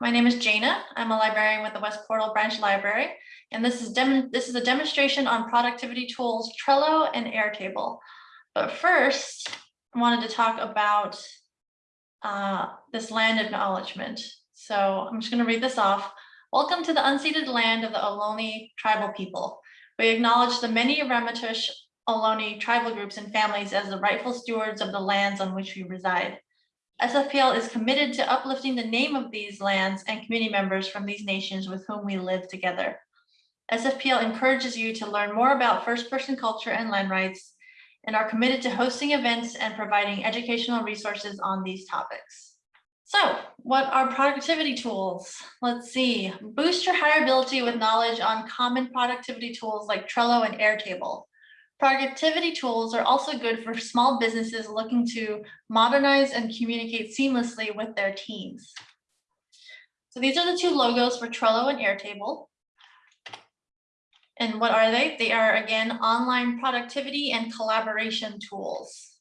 My name is Jana. I'm a librarian with the West Portal Branch Library, and this is this is a demonstration on productivity tools Trello and Airtable. But first, I wanted to talk about uh, this land acknowledgement. So I'm just going to read this off. Welcome to the unceded land of the Ohlone tribal people. We acknowledge the many Ramaytush Ohlone tribal groups and families as the rightful stewards of the lands on which we reside. SFPL is committed to uplifting the name of these lands and community members from these nations with whom we live together. SFPL encourages you to learn more about first person culture and land rights and are committed to hosting events and providing educational resources on these topics. So what are productivity tools? Let's see, boost your hireability with knowledge on common productivity tools like Trello and Airtable. Productivity tools are also good for small businesses looking to modernize and communicate seamlessly with their teams. So these are the two logos for Trello and Airtable. And what are they? They are, again, online productivity and collaboration tools.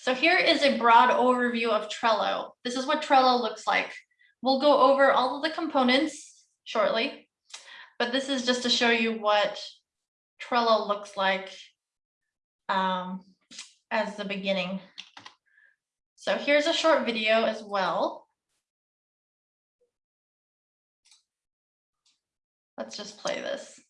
So here is a broad overview of Trello. This is what Trello looks like. We'll go over all of the components shortly, but this is just to show you what Trello looks like um, as the beginning. So here's a short video as well. Let's just play this.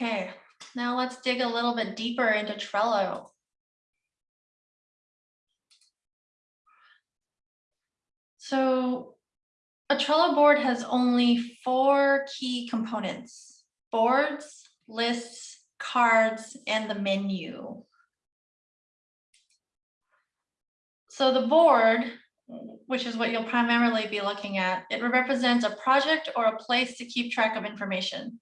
Okay, now let's dig a little bit deeper into Trello. So a Trello board has only four key components, boards, lists, cards, and the menu. So the board, which is what you'll primarily be looking at, it represents a project or a place to keep track of information.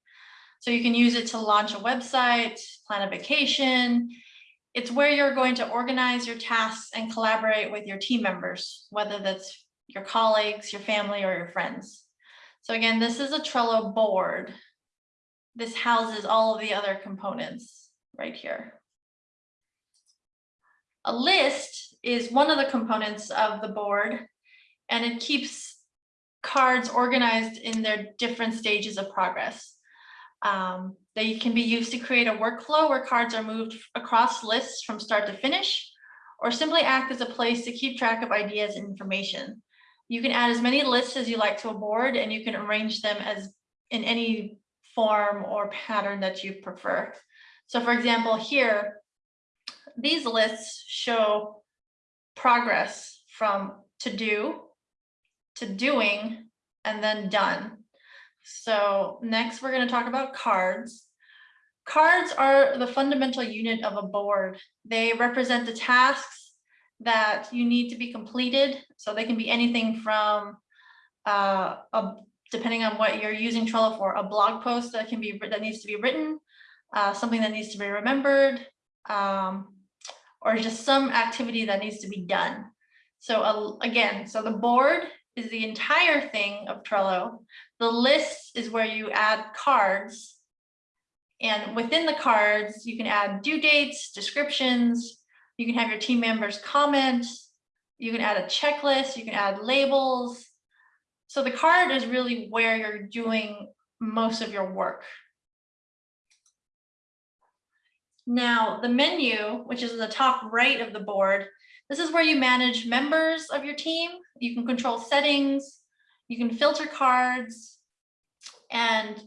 So you can use it to launch a website, plan a vacation. It's where you're going to organize your tasks and collaborate with your team members, whether that's your colleagues, your family, or your friends. So again, this is a Trello board. This houses all of the other components right here. A list is one of the components of the board, and it keeps cards organized in their different stages of progress. Um, they can be used to create a workflow where cards are moved across lists from start to finish, or simply act as a place to keep track of ideas and information. You can add as many lists as you like to a board and you can arrange them as in any form or pattern that you prefer. So for example, here, these lists show progress from to do to doing and then done. So next we're going to talk about cards. Cards are the fundamental unit of a board. They represent the tasks that you need to be completed. So they can be anything from, uh, a, depending on what you're using Trello for, a blog post that can be that needs to be written, uh, something that needs to be remembered, um, or just some activity that needs to be done. So uh, again, so the board is the entire thing of Trello. The list is where you add cards. And within the cards, you can add due dates, descriptions, you can have your team members comment, you can add a checklist, you can add labels. So the card is really where you're doing most of your work. Now, the menu, which is in the top right of the board, this is where you manage members of your team. You can control settings, you can filter cards, and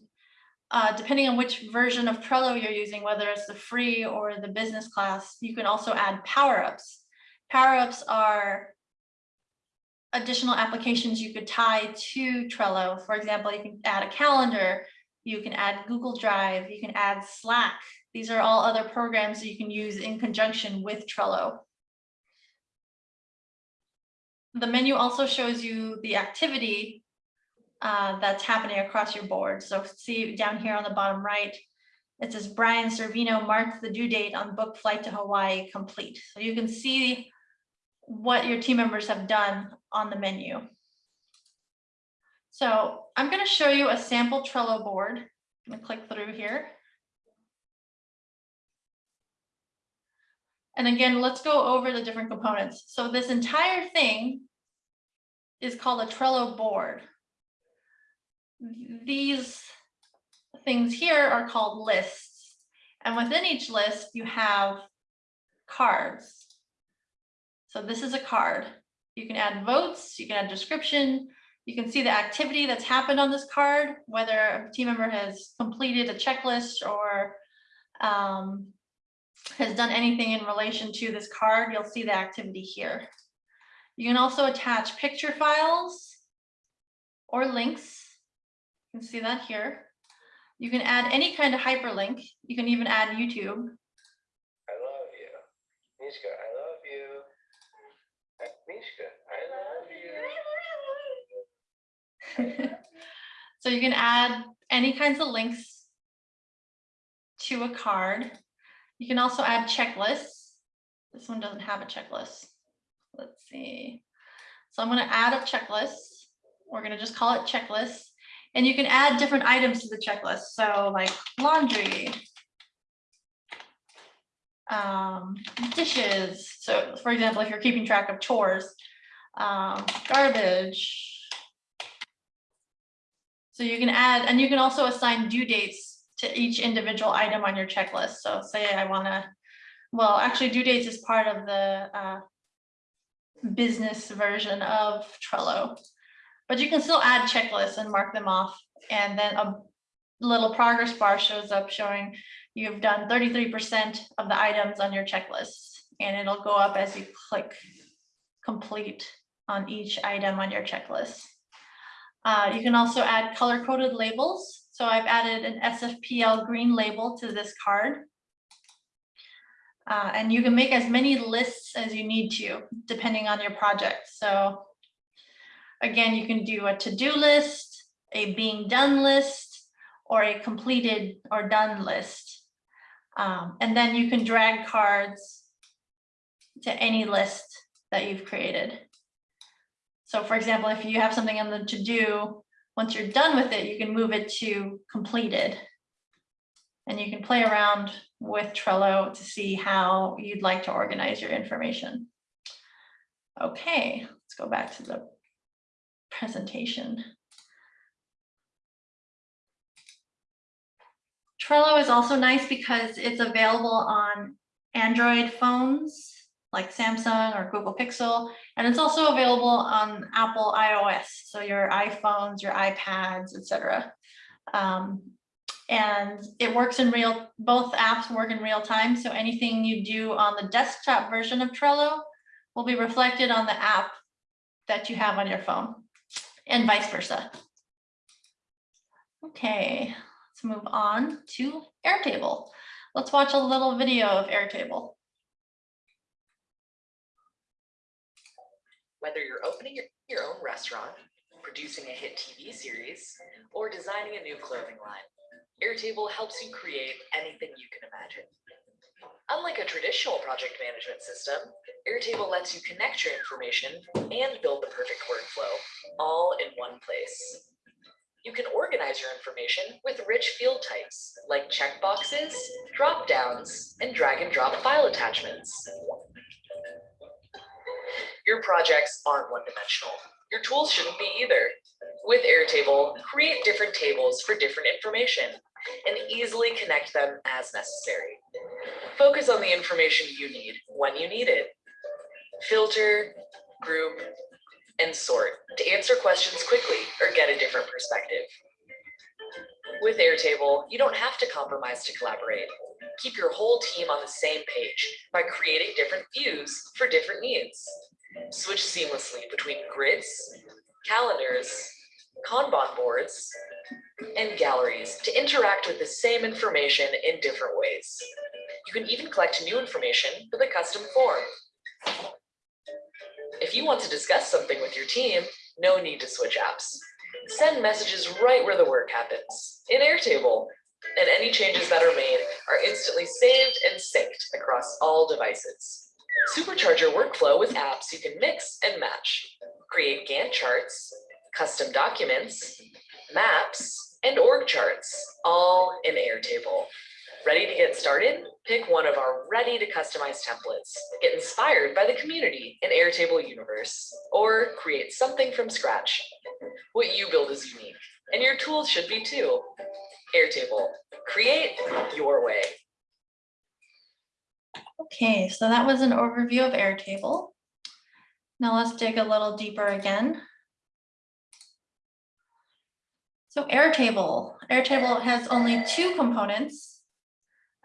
uh, depending on which version of Trello you're using, whether it's the free or the business class, you can also add power-ups. Power-ups are additional applications you could tie to Trello. For example, you can add a calendar, you can add Google Drive, you can add Slack. These are all other programs that you can use in conjunction with Trello. The menu also shows you the activity uh, that's happening across your board. So see down here on the bottom right, it says Brian Servino marked the due date on book flight to Hawaii complete. So you can see what your team members have done on the menu. So I'm going to show you a sample Trello board. I'm going to click through here. And again, let's go over the different components. So this entire thing is called a Trello board. These things here are called lists. And within each list, you have cards. So this is a card. You can add votes, you can add description, you can see the activity that's happened on this card, whether a team member has completed a checklist or um, has done anything in relation to this card, you'll see the activity here. You can also attach picture files or links. You can see that here. You can add any kind of hyperlink. You can even add YouTube. I love you. Mishka, I love you. Mishka, I love you. so you can add any kinds of links to a card. You can also add checklists. This one doesn't have a checklist. Let's see. So I'm going to add a checklist. We're going to just call it checklist. And you can add different items to the checklist. So like laundry, um, dishes. So for example, if you're keeping track of chores, um, garbage. So you can add, and you can also assign due dates to each individual item on your checklist. So say I want to, well, actually due dates is part of the uh, business version of Trello, but you can still add checklists and mark them off. And then a little progress bar shows up showing you've done 33% of the items on your checklist. And it'll go up as you click complete on each item on your checklist. Uh, you can also add color coded labels. So I've added an SFPL green label to this card. Uh, and you can make as many lists as you need to, depending on your project. So again, you can do a to-do list, a being done list, or a completed or done list. Um, and then you can drag cards to any list that you've created. So for example, if you have something on the to-do, once you're done with it, you can move it to completed. And you can play around with Trello to see how you'd like to organize your information. Okay, let's go back to the presentation. Trello is also nice because it's available on Android phones like Samsung or Google Pixel, and it's also available on Apple iOS, so your iPhones, your iPads, etc. Um, and it works in real, both apps work in real time, so anything you do on the desktop version of Trello will be reflected on the app that you have on your phone, and vice versa. Okay, let's move on to Airtable. Let's watch a little video of Airtable. Whether you're opening your, your own restaurant, producing a hit TV series, or designing a new clothing line, Airtable helps you create anything you can imagine. Unlike a traditional project management system, Airtable lets you connect your information and build the perfect workflow, all in one place. You can organize your information with rich field types like checkboxes, drop-downs, and drag and drop file attachments. Your projects aren't one-dimensional. Your tools shouldn't be either. With Airtable, create different tables for different information and easily connect them as necessary. Focus on the information you need when you need it. Filter, group, and sort to answer questions quickly or get a different perspective. With Airtable, you don't have to compromise to collaborate. Keep your whole team on the same page by creating different views for different needs. Switch seamlessly between grids, calendars, Kanban boards, and galleries to interact with the same information in different ways. You can even collect new information with a custom form. If you want to discuss something with your team, no need to switch apps. Send messages right where the work happens, in Airtable, and any changes that are made are instantly saved and synced across all devices. Supercharge your workflow with apps you can mix and match. Create Gantt charts, custom documents, maps, and org charts, all in Airtable. Ready to get started? Pick one of our ready to customize templates. Get inspired by the community in Airtable universe, or create something from scratch. What you build is unique, and your tools should be too. Airtable, create your way. Okay, so that was an overview of Airtable. Now let's dig a little deeper again. So Airtable, Airtable has only two components.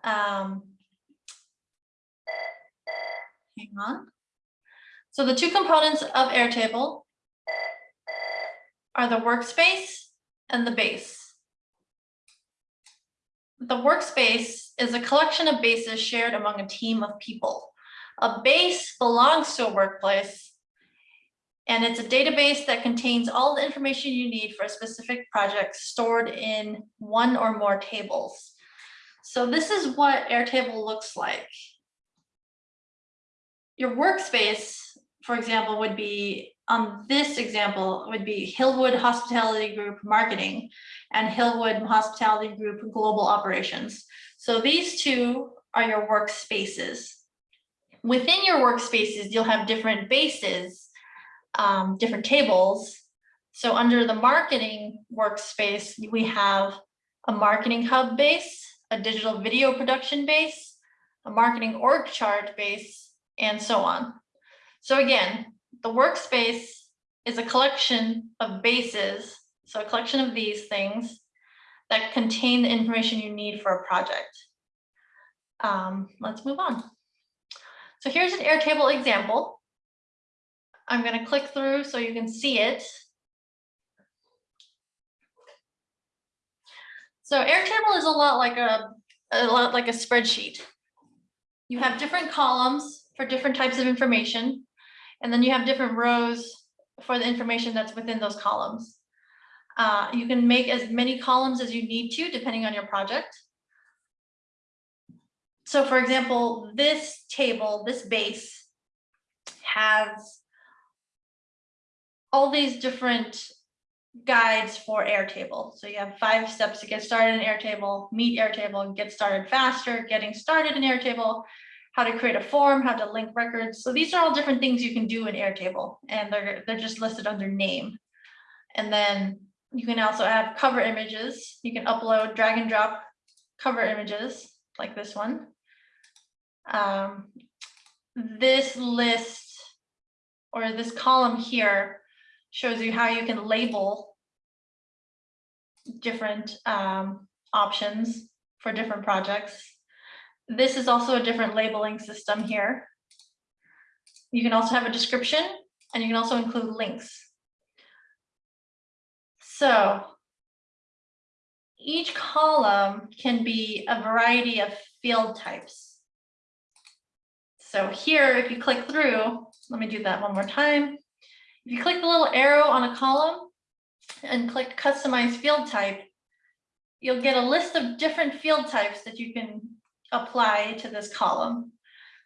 Um, hang on. So the two components of Airtable are the workspace and the base. The workspace is a collection of bases shared among a team of people. A base belongs to a workplace and it's a database that contains all the information you need for a specific project stored in one or more tables. So this is what Airtable looks like. Your workspace, for example, would be, on this example, would be Hillwood Hospitality Group Marketing and Hillwood Hospitality Group Global Operations. So these two are your workspaces. Within your workspaces, you'll have different bases um, different tables. So under the marketing workspace, we have a marketing hub base, a digital video production base, a marketing org chart base, and so on. So again, the workspace is a collection of bases, so a collection of these things that contain the information you need for a project. Um, let's move on. So here's an Airtable example. I'm going to click through so you can see it. So Airtable is a lot like a, a lot like a spreadsheet. You have different columns for different types of information, and then you have different rows for the information that's within those columns. Uh, you can make as many columns as you need to, depending on your project. So for example, this table, this base has all these different guides for Airtable. So you have five steps to get started in Airtable, meet Airtable, get started faster, getting started in Airtable, how to create a form, how to link records. So these are all different things you can do in Airtable and they're, they're just listed under name. And then you can also add cover images. You can upload, drag and drop cover images like this one. Um, this list or this column here shows you how you can label different um, options for different projects. This is also a different labeling system here. You can also have a description and you can also include links. So each column can be a variety of field types. So here, if you click through, let me do that one more time. If you click the little arrow on a column and click customize field type, you'll get a list of different field types that you can apply to this column.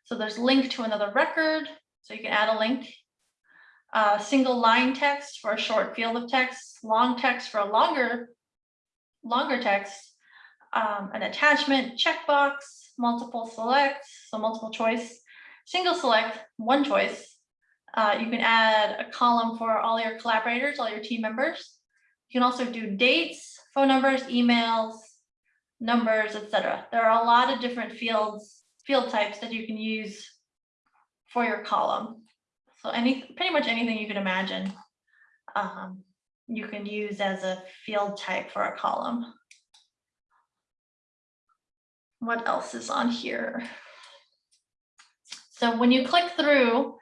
So there's link to another record, so you can add a link. Uh, single line text for a short field of text, long text for a longer, longer text, um, an attachment checkbox, multiple selects, so multiple choice, single select, one choice. Uh, you can add a column for all your collaborators, all your team members. You can also do dates, phone numbers, emails, numbers, etc. There are a lot of different fields, field types that you can use for your column. So any, pretty much anything you can imagine, um, you can use as a field type for a column. What else is on here? So when you click through,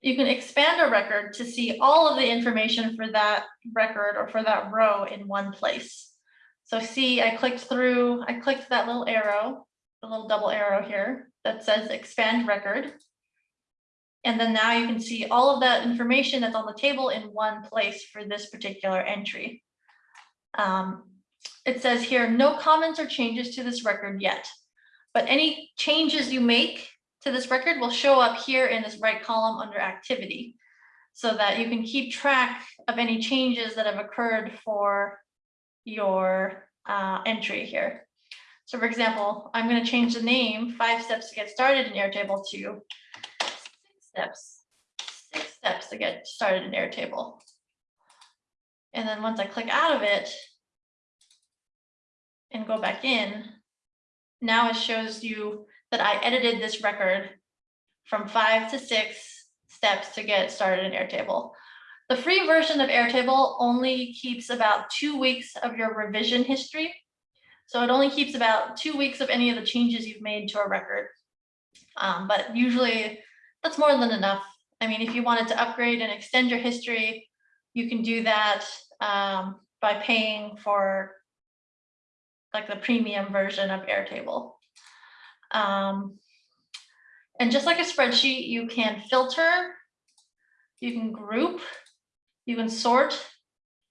you can expand a record to see all of the information for that record or for that row in one place. So see, I clicked through, I clicked that little arrow, the little double arrow here that says expand record. And then now you can see all of that information that's on the table in one place for this particular entry. Um, it says here, no comments or changes to this record yet, but any changes you make to this record will show up here in this right column under activity so that you can keep track of any changes that have occurred for your uh, entry here. So for example, I'm going to change the name five steps to get started in Airtable to six steps, six steps to get started in Airtable. And then once I click out of it and go back in, now it shows you that I edited this record from five to six steps to get started in Airtable. The free version of Airtable only keeps about two weeks of your revision history. So it only keeps about two weeks of any of the changes you've made to a record. Um, but usually that's more than enough. I mean, if you wanted to upgrade and extend your history, you can do that um, by paying for like the premium version of Airtable. Um, and just like a spreadsheet, you can filter, you can group, you can sort,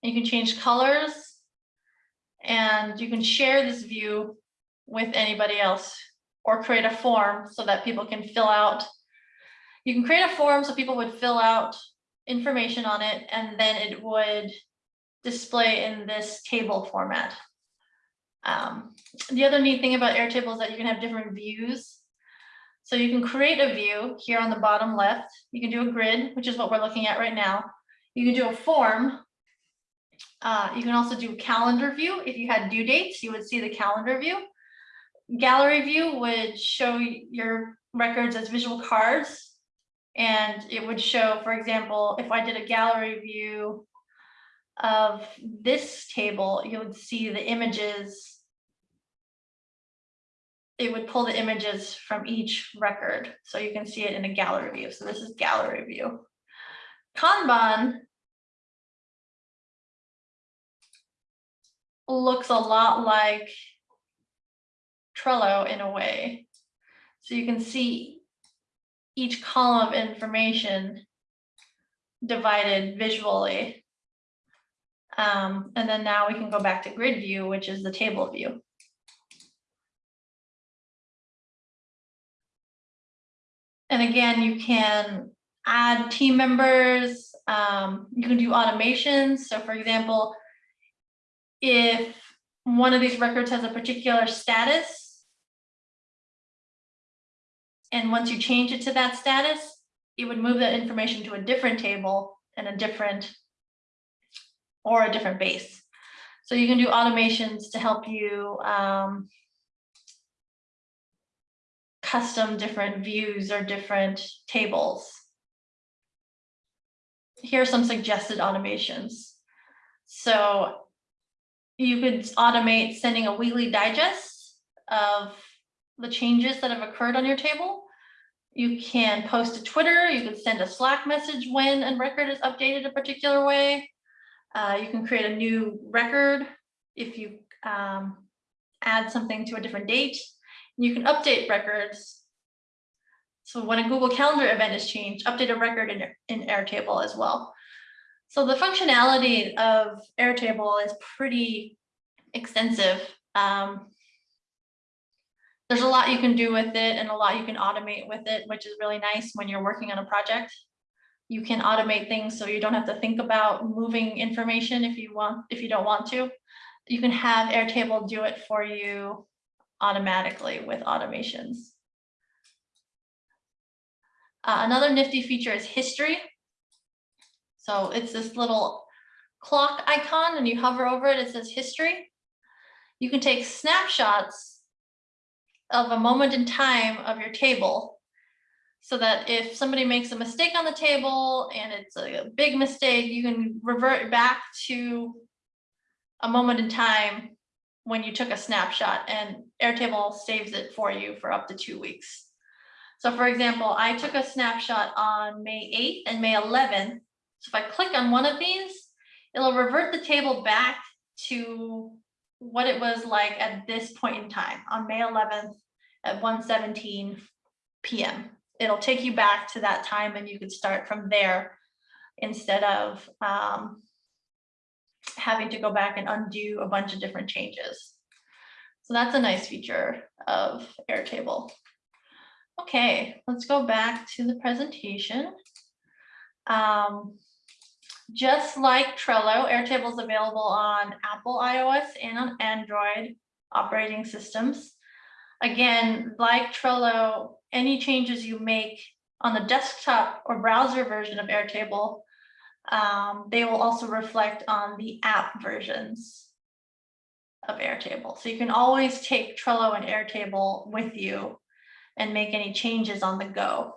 you can change colors, and you can share this view with anybody else or create a form so that people can fill out. You can create a form so people would fill out information on it and then it would display in this table format. Um, the other neat thing about Airtable is that you can have different views. So you can create a view here on the bottom left. You can do a grid, which is what we're looking at right now. You can do a form. Uh, you can also do calendar view. If you had due dates, you would see the calendar view. Gallery view would show your records as visual cards. And it would show, for example, if I did a gallery view of this table, you would see the images it would pull the images from each record. So you can see it in a gallery view. So this is gallery view. Kanban looks a lot like Trello in a way. So you can see each column of information divided visually. Um, and then now we can go back to grid view, which is the table view. And again, you can add team members. Um, you can do automations. So for example, if one of these records has a particular status, and once you change it to that status, it would move that information to a different table and a different or a different base. So you can do automations to help you um, custom different views or different tables. Here are some suggested automations. So you could automate sending a weekly digest of the changes that have occurred on your table. You can post to Twitter, you can send a Slack message when a record is updated a particular way. Uh, you can create a new record if you um, add something to a different date. You can update records. So when a Google Calendar event is changed, update a record in, in Airtable as well. So the functionality of Airtable is pretty extensive. Um, there's a lot you can do with it and a lot you can automate with it, which is really nice when you're working on a project. You can automate things so you don't have to think about moving information if you want, if you don't want to. You can have Airtable do it for you automatically with automations. Uh, another nifty feature is history. So it's this little clock icon and you hover over it, it says history. You can take snapshots of a moment in time of your table. So that if somebody makes a mistake on the table and it's a big mistake, you can revert back to a moment in time when you took a snapshot and Airtable saves it for you for up to two weeks. So for example, I took a snapshot on May 8th and May 11th. So if I click on one of these, it'll revert the table back to what it was like at this point in time on May 11th at 1:17 PM. It'll take you back to that time and you could start from there instead of um, having to go back and undo a bunch of different changes. So that's a nice feature of Airtable. Okay, let's go back to the presentation. Um, just like Trello, Airtable is available on Apple iOS and on Android operating systems. Again, like Trello, any changes you make on the desktop or browser version of Airtable, um, they will also reflect on the app versions of Airtable. So you can always take Trello and Airtable with you and make any changes on the go.